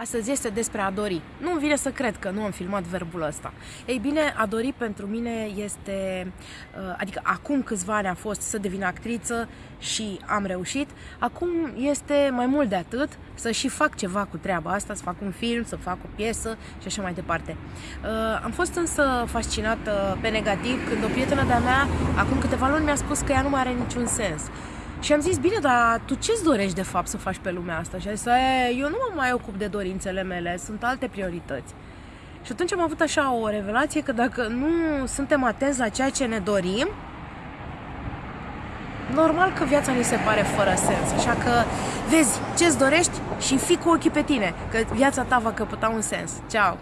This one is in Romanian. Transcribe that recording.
Astăzi este despre a dori. Nu îmi vine să cred că nu am filmat verbul ăsta. Ei bine, a dori pentru mine este, uh, adică acum câțiva ani a fost să devin actriță și am reușit, acum este mai mult de atât să și fac ceva cu treaba asta, să fac un film, să fac o piesă și așa mai departe. Uh, am fost însă fascinată pe negativ când o prietenă de-a mea, acum câteva luni, mi-a spus că ea nu mai are niciun sens. Și am zis, bine, dar tu ce-ți dorești de fapt să faci pe lumea asta? Și a zis, eu nu mă mai ocup de dorințele mele, sunt alte priorități. Și atunci am avut așa o revelație că dacă nu suntem atenți la ceea ce ne dorim, normal că viața ni se pare fără sens. Așa că vezi ce-ți dorești și fii cu ochii pe tine, că viața ta va căpăta un sens. Ceau!